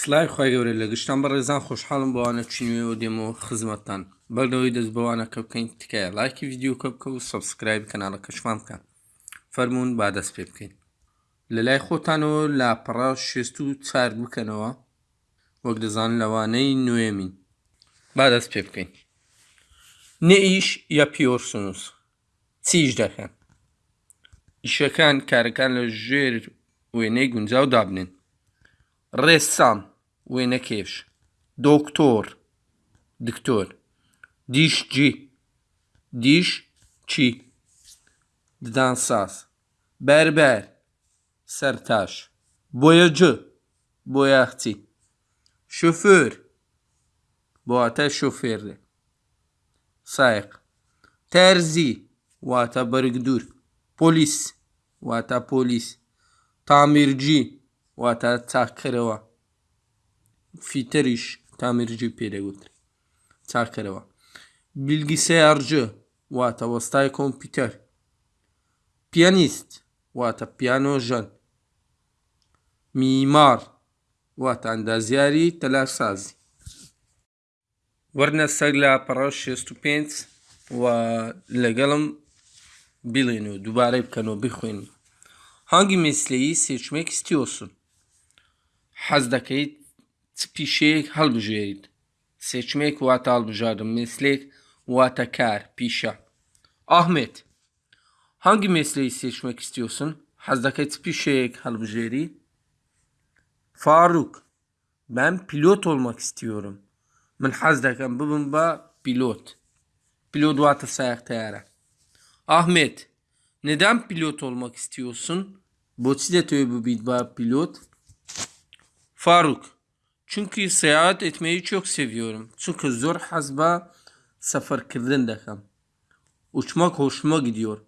سلای خی گەورە لە گشتان بە ڕێزان خۆشحاڵم بەوانە چینوێەوە دێمەوە خزمەتتان. بەردەوەی دەست بەوانەکە بکەین تکایە لایکی یددیو کە بکە و سبسکرایب کەناڵەکە شوان بکەن فەرمونون با دەست پێ بکەین. لە لای خۆتانەوە لاپەڕا شێست و چار بکەنەوە. وەک دەزان لەوانەی نوێمین. با دەست پێ بکەین. نئیش یا پیۆرسنووس چیش دەکەن؟ ئیشەکان کارەکان لە ژێر وێنەی گونجاو دابنێن. Ressam ve nekevş. Doktor. Dişçi. Dişçi. Dansaz. Berber. Sertaş. Boyacı. Boyahçı. Şoför. Boğata şoförü. Sayık. Terzi. Vata barıgdur. Polis. Vata polis. Tamirci. واتە چاکەرەوە. فیتەریش تامیرجی پێدەگوتر. چاکەرەوە. بیلگیسەیارجە واتە وەستای کۆمپیوتەر. پیانیست واتە پیانۆژەن میمار واتە ئەندازیاری تەلارسازی وەرنە سەگ لە پەڕە 65 و لەگەڵم بڵێن و دووبارەی بکەنەوە بخوێن. هەنگی میسلەیی سێچمێک ستیۆسن. حەز دەکەیت پیشەیەک هەڵبژێریت سێچمێک واتە هەڵبژاردم میسلێک واتە کار پیشە ئاحمێت هەنگی میسلەی سێچمێک ستیۆسن حەز دەکەیت پیشەیەک هەڵبژێری فاروق ben pilot olmak istiyorum. Min haz dekem bibim ba pilot. Pilot vatı sayak teyara. Ahmet, neden pilot olmak istiyorsun? Botsi de tövbe bu ba pilot. Faruk. Çünkü seyahat etmeyi çok seviyorum. Çünkü zor hazba sefer kirdin dekam. Uçmak hoşuma gidiyor.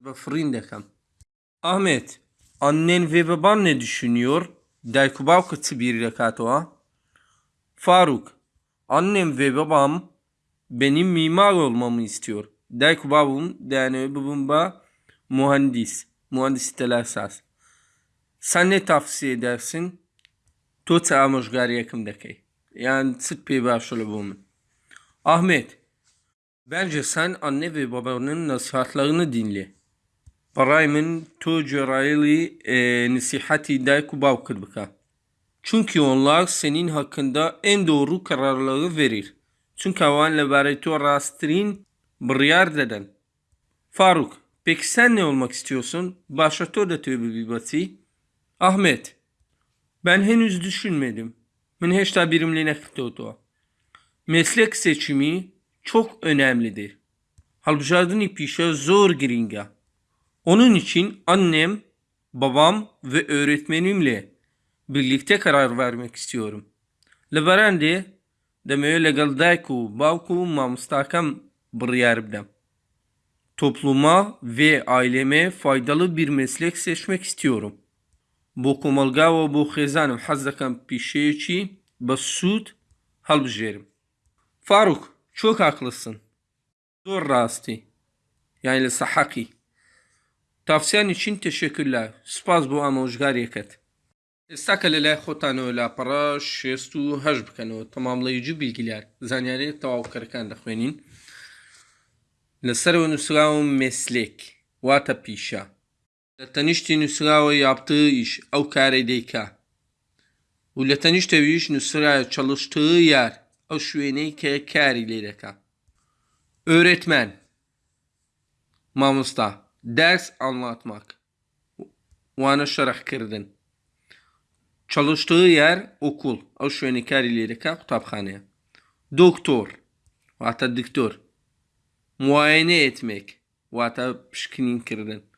Ve fırın. Ahmet. Annen ve baban ne düşünüyor? Daykubav kıtı bir rekatoa. Faruk. Annem ve babam benim mimar olmamı istiyor. Daykubavum yani babamba mühendis. Mühendis telasas. Sen ne tavsiye edersin? To amojgariyekim dekey. Yani sık pey başlı bu mu? Ahmet, bence sen anne ve babanın nasihatlarını dinle. بەڕای من تۆ گوێڕایەڵی نسیحەتی دایک و باوکرد بکە چونکی onlar senin hakkında en doğru kararları verir. Çünkü avan لەبارەی تۆ ڕاستترین بڕیار دەدەن. Faruk, peki sen ne olmak istiyorsun? Başa tۆ دەتوێ ببی بەچی؟ Ahmet, ben henüz düşünmedim. Min heşta birimli nekirtotwa. Meslek seçimi çok önemlidir. Halbijardını pişe zor giringa. Onun için annem, babam ve öğretmenimle birlikte karar vermek istiyorum. Leverende demeye legal dayku bavku mamustakam bir bidem. Topluma ve aileme faydalı bir meslek seçmek istiyorum. بۆ کۆمەلگاوە بۆ خێزانم حەز دەکەم پیشەیەکی بە سوود هەڵبژێرم. فاروک چۆ کاکلسن زۆر ڕاستی. یان لە سەحەقی. تافسیانی چین تێشێکرد لە سپاس بۆ ئامۆژگارێکت ئێستا کە لە لای خۆتانەوە لاپەڕە شێست و هەش بکەنەوە. تەمامڵی جو بیلگیلار زانیاری تەواوکەرەکان دەخوێنین. لەسەرەوە نووسراوم مێسلێک. واتە پیشە. لە تەنیشتی نووسراوە یاپتە ئیش ئەو کارەی دەیکا و لە تەنیشتەویش نووسرایە چەڵشتە یار ئەو شوێنەی کە کاری لێ دەکا ئۆرێتمەن مامۆستا ders anlatmak. Wana şerhkirdin. Çalıştığı yer okul. O şöyle karilerika kitaphaneye. Doktor. Vata doktor. Muayene etmek. Vata pişkinin kirdin. Hastane.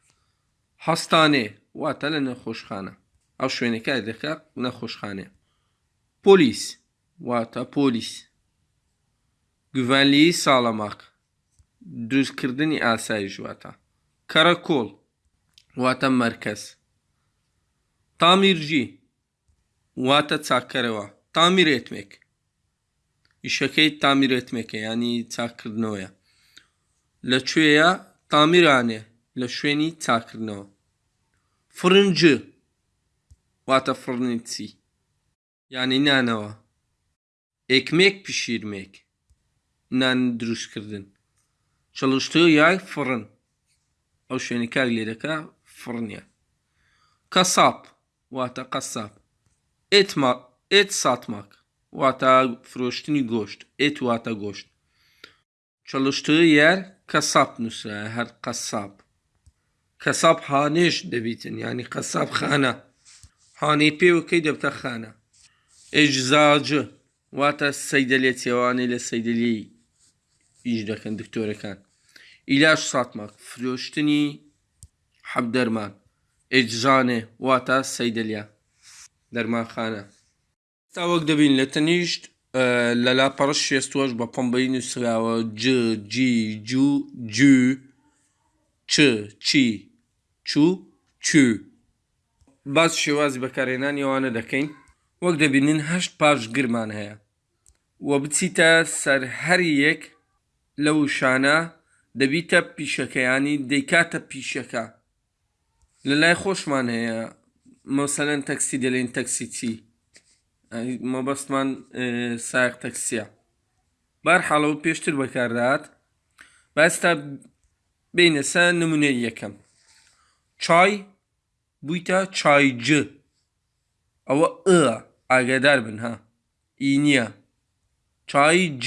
هەستانێ واتە لە نەخۆشخانە. ئەو شوێنەکە دەکە نەخۆشخانێ. پۆلیس واتە پۆلیس. گوڤەنلی ساڵەماق دروستکردنی ئاسایش واتە کەرە کۆڵ واتە مەرکەز. تامیرژی واتە چاکەرەوە. تامیرێتمێک. ئیشەکەی تامیرێتمێکە ینی چاکردنەوەیە. لەکوێیە تامیرانێ؟ لە شوێنی چاکردنەوە. Fırıncı. Vata fırınitsi. Yani ne ne var? Ekmek pişirmek. Nan drışkırdın. Çalıştığı yer fırın. O şeyini kergilere fırın ya. Kasap. Vata kasap. Et, et satmak. Vata froştini goşt. Et vata goşt. Çalıştığı yer kasap nüsa. Her kasap. کەساب حانێش دەبیتن ینی قەساب خانە. حانەی پێوەکەی دەبتە خانە. ئێجزاج واتە سەیدەلێ چێوانەی لە سەیدلی ئیش دەکەن دکتۆرەکان. ئیلاش ساتماک فرۆشتنی حەب دەرمان ئێجزانێ واتە سەیدلیا دەرمانخانە تا وەک دەبین لە تەنیشت لە لاپەڕش شێستوەش بە پۆمبەی نووسراوە ججی جو جو چ چی. چوو چو. باز شێوازی بەکارێنانی ئەوانە دەکەین. وەک دەبینین هەشت پاش گرمان هەیە. وە بچیتە سەر هەر یەک لەو شانە دەبیتە پیشەکەیانی دەیکاتە پیشەکە. لە لای خۆشمان هەیە مەسەلەن تەکسی دەلێن تەکسی چی؟ مەبەستمان ساق تەکسیە. بار حاڵەوە پێشتر بەکاردات باستا بینە سە نمونەی یەکەم. چای بوویتە چایج ئەوە ئ ئاگادار بن ها. ئی نییە. چای ج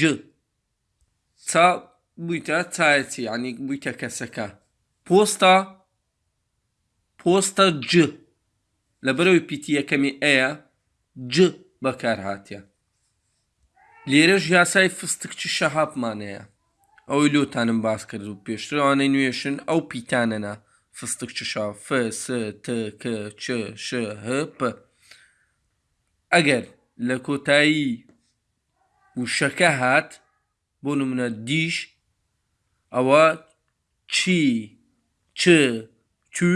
تا بوویتە چایەتی ینی بوویتە کەسەکە. پۆستا پۆستە ج لە بەرەوەی پیتی یەکەمی ئەیە ج بەکار هاتیە لێرەش یاسای فستکچی شەهاپمانەیە ئەوەی لۆتانم باس کرد و پێشترانەی نوێشن ئەو پیتانەنا. فستک چشا ف س ت ک چ ش ه پ ئەگەر لە کۆتایی وشەکە هات بۆ نمونە دیش ئەوە چی چ تو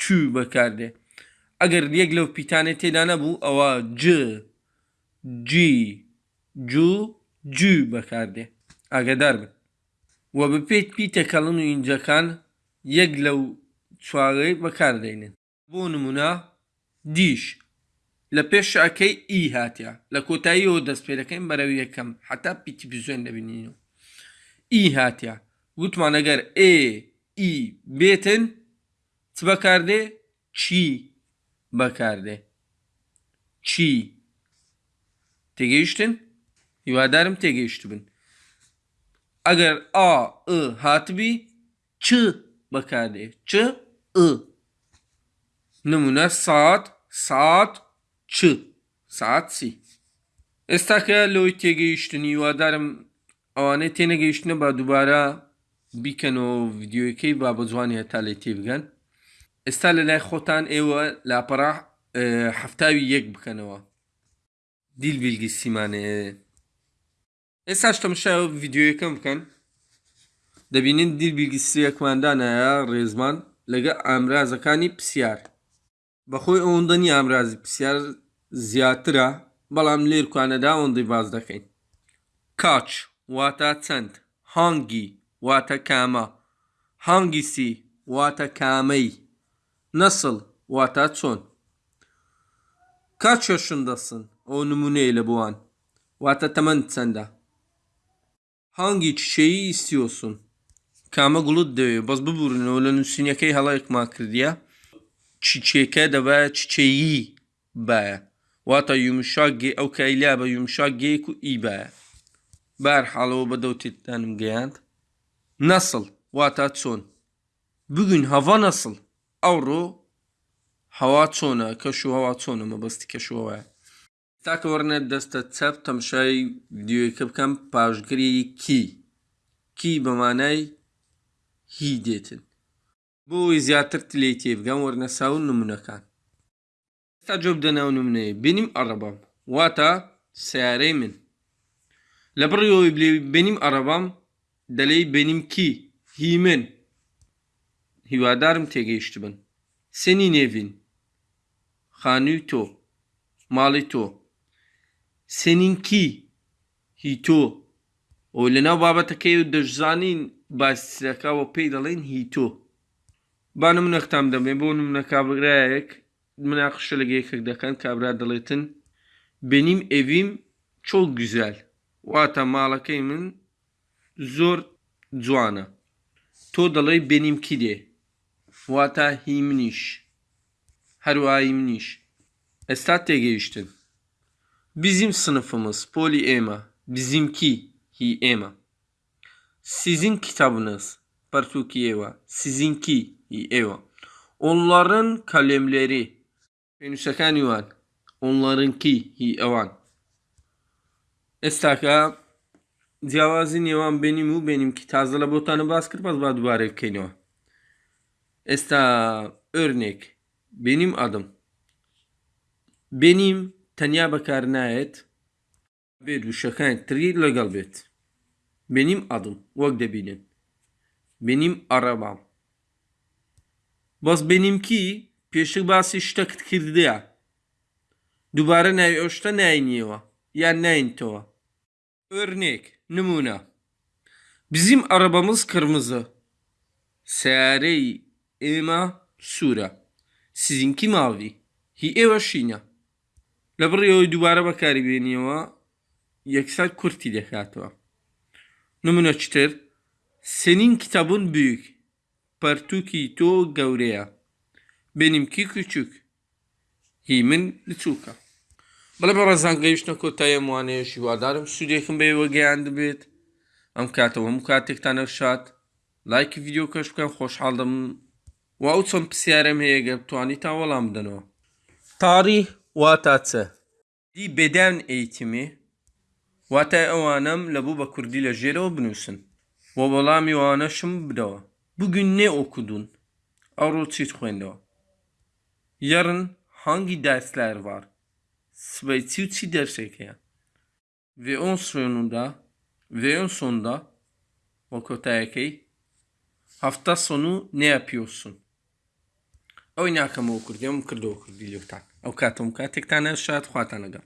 چو بەکاردێ ئەگەر یەک لەو پیتانێ تێدا نەبوو ئەوە ج جی جو جو بەکاردێ ئاگدار بن وە بپێت پیتەکەڵن و ئینجەکان یەک لەو چواغی بەکاردێنن بۆ نمونە دیش لە پێشەکەی ئی هاتیە لە کۆتاییەوە دەست پێ دەکەین بەرەو یەکەم حتا پیتی بزوێن دەبینین و ئی هاتیە وتمان ئەگەر ئێ ئی بێتن چ بەکاردێ چی بەکاردێ چی تێگەیشتن هیوادارم تێگەیشت بن ئەگەر ئا هاتبی چ بەکاردێ چ نمونە سات سات چ. سعات سی ئێستا کە لەوەی تێگەیشتنی وادارم ئەوانەی تێنەگەیشتنە با دووبارە بیکەنەوە ڤیددیوەکەی با بە جوانی هەتا لێ تێبگەن ئێستا لە لای خۆتان ئێوە لاپەڕا هەفتاوی یەک بکەنەوە. دیل بیلگی سیمانەیە ئێستاش تەمشا ڤیددیوەکەم بکەن. دەبینین دیل بیلگیسیەکماندانایە ڕێزمان؟ لەگە ئامرازەکانی پرسیار. بەخۆی ئەوەندەنی ئامرازی پرسیار زیاترە بەڵام لێرکوانەدا ئەوەندەی باز دەکەین. کاچ واتە چەند. هەنگی واتە کامە. هەنگیسی واتە کامەی. نەسڵ واتە چۆن. کاچێشندەسن ئەو نمونەیە لە بووان. واتە تەمەند چەندە. هەنگی چشەیی ئیسیۆسون کامە گوڵت دەوێت بەس ببوورنەوە لە نووسینەکەی هەڵەیەکما کردیە. çiçeke deve çiçeği be wata yumuşak gê ew keyla be yumuşak gê ku î be berhalەوە بە دەوتێتدانم گەیاند. نەسڵ واتە چۆن. بگوین هەوا نەسڵ. ئەوڕۆ هەوا چۆنە کەش و هەوا چۆنە مەبەستی کەشەوەە تاکە وەرنە دەستە چەپ تەمشای دیوەکە بکەم پاشگری کی. کی بەمانای هی دێتن بۆی زیاتر تلێ تێبگەم وەرنەسا و نمونونەکان تا جۆ بدەناو نمونەیە بینیم ئەڕەبام واتە سیارەی من لە بڕیەوەی بلێ بینیم ئەڕەبام دەلەی بینیم کی هی من هیوادارم تێگەیشت بن سێنی نێڤین خانووی تۆ ماڵی تۆ سێنین کی هی تۆ ئەو لەناو بابەتەکەی و دەشزانین باسیەکەەوە پێی دەڵێن هی تۆ با نمونەختام دەبێ بۆ نمونە کابراایەک مناقشە لەگە یەکێک دەکەن کابرا دەڵێتن Benim evim çok güzel. Vata malakay min zor cuana. To dalayı benimki de. Vata himniş. Her va himniş. Estat de geçtin. Bizim sınıfımız poliema. Bizimki hi ema. sizin kitabınız Partuki eva. Sizinki eva. Onların kalemleri Penüsekan yuvan. Onlarınki hi evan. Estaka cevazin yavan benim u benimki. Tazla botanı baskır baz bad barek keno. Esta örnek. Benim adım. Benim tanya bakarına et. Ve düşakan tri legal bet. Benim adım. Vak de bilin. Benim arabam. Bas benimki peşi bası iştak kirdi ya. Dubara ne öşte ne iniyor. Ya ne into. Örnek. Numune. Bizim arabamız kırmızı. Sare ema sura. Sizinki mavi. Hi eva şina. Labriyo dubara bakari beniyor. Yeksel kurti dekatwa. Numune çıtır. Senin kitabın büyük. Partuki to gavreya. Benimki küçük. Himin lütfuka. Bala barazan gayışna kotaya muane şivadarım. Südyekin bey ve geyandı bit. Am katava mukatik tanışat. Like video kaşkan hoş aldım. Ve uçan psiyarem heye geb tuani tavalam dano. Tarih vatatse. Di beden eğitimi. Vata evanım labu bakurdi ile jero bnusun. Ve balam yuana şım bdawa. Bugün ne okudun? Avro çit khwendo. Yarın hangi dersler var? Svaytsi dersek ya. Ve on sonunda ve on sonunda okutayaki hafta sonu ne yapıyorsun? Oynakama okur, yam kırda okur diloktan. Avukatum ka tek tane şahat khuatanaga.